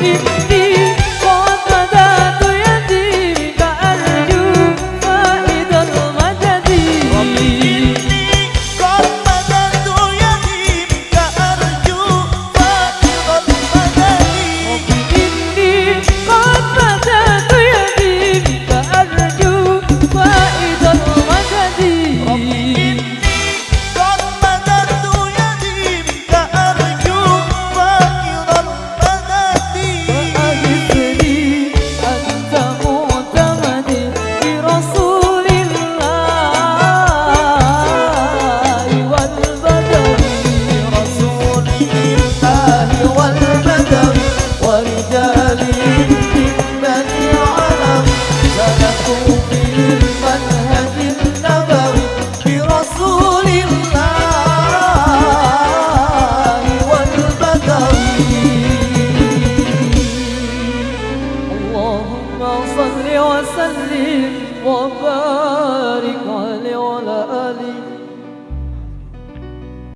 You. صل وسلم وبارك عليه وعلى آله